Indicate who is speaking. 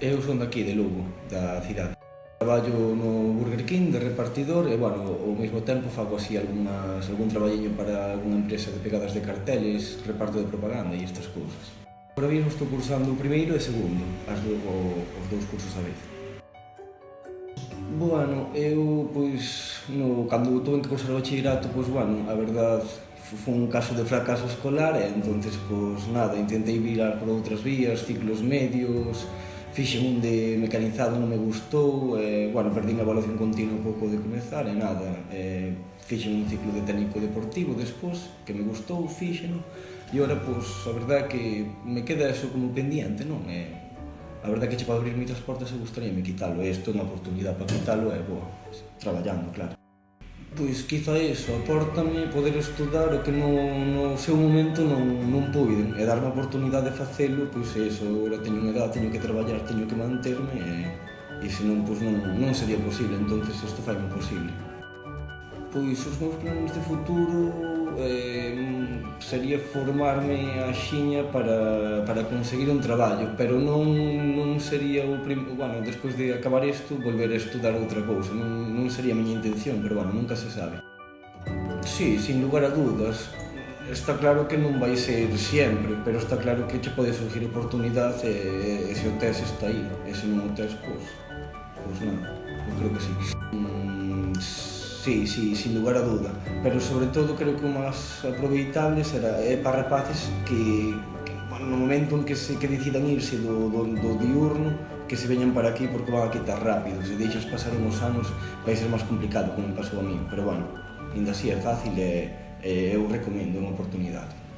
Speaker 1: Eu son daqui, de Lugo, da cidade. Traballo no Burger King de repartidor e, bueno, ao mesmo tempo fago así algunhas, algún traballiño para algunha empresa de pegadas de carteles, reparto de propaganda e estas cousas. Ahora mismo estou cursando o primeiro e segundo, as do, o, os dous cursos a vez. Bueno, eu, pois, no, cando estou en que cursar o bachillerato, pois, bueno, a verdade, foi un caso de fracaso escolar e entonces pois nada, intentei virar por outras vías, ciclos medios, fixen un de mecanizado non me gustou, e, bueno, perdín a evaluación continua pouco de comezar e nada, e, fixen un ciclo de técnico deportivo despois, que me gustou, fixen, e ora, pois, a verdad que me queda eso como pendiente, non? E, a verdad que che pode abrir moitas portas e gustaríame quitalo, e isto é unha oportunidade para quitalo, e, boa, traballando, claro. Pois quizá iso, apórtame poder estudar o que no, no seu momento non, non puiden e darme a oportunidade de facelo, pois iso, agora teño unha edad, teño que traballar, teño que manterme e, e senón pois non, non sería posible, entonces isto fai posible. Pois os meus planes de futuro eh, sería formarme a xiña para, para conseguir un traballo, pero non, non sería o prim... bueno, despois de acabar isto, volver a estudar outra cousa, non, non sería a miña intención, pero bueno, nunca se sabe. Sí, sin lugar a dudas, está claro que non vai ser sempre, pero está claro que che pode surgir oportunidade e, e se o tes está aí, e se non o tes, pois, pois non, eu creo que sí. Mm, sí, sí, sin lugar a duda. Pero sobre todo creo que o máis aproveitable será é para rapaces que, que bueno, no momento en que se que decidan irse do, do, do diurno que se veñan para aquí porque van a quitar rápido. Se deixas pasar uns anos vai ser máis complicado como me pasou a mí. Pero bueno, ainda así é fácil e, e eu recomendo unha oportunidade.